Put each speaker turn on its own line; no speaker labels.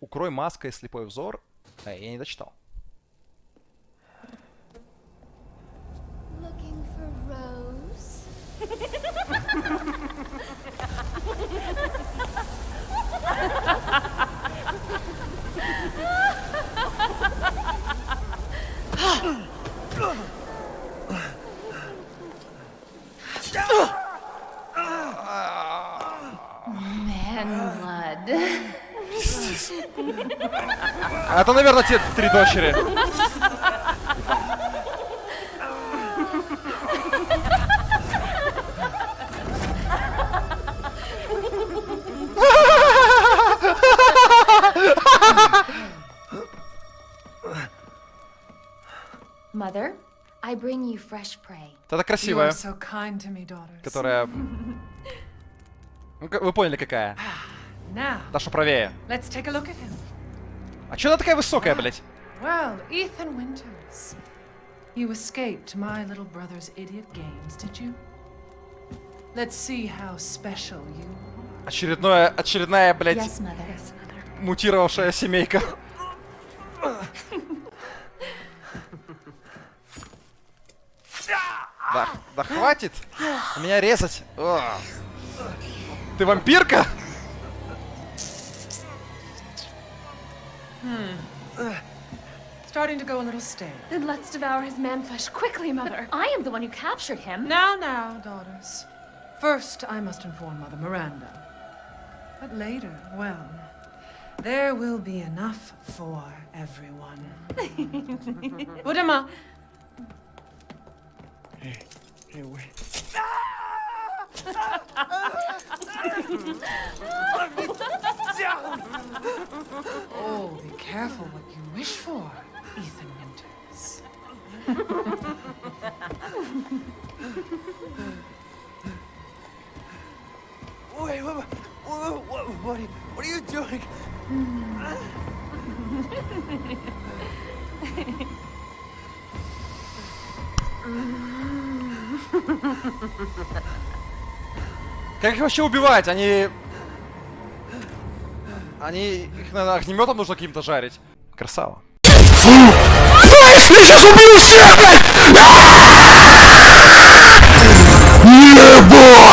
Укрой маской слепой взор. Э, я не дочитал.
Looking
А Это, наверное, те три дочери.
Mother, I bring you fresh prey.
Это
You are
красивая,
so kind to me, daughters.
которая... Ну, вы поняли, какая. Что правее. А чё она такая высокая, блядь?
Well, Ethan Winters. You escaped my little brother's idiot games, did you? Let's see how special you are.
Очередное, очередная, блядь,
Yes, mother. Yes, mother.
мутировавшая семейка. Да, да хватит меня резать. О. Ты вампирка? Hmm.
Starting to go a little stale.
Then let's devour his man flesh quickly, mother. I am the one who captured him.
Now, now, daughters. First, I must inform Mother Miranda. But later, well, there will be enough for everyone. Udama, oh, be careful what you wish for, Ethan Winters.
Wait, what, what, what, what, are, you, what are you doing?
Как их вообще убивать? Они... Они... Их, наверное, огнеметом нужно каким-то жарить. Красава.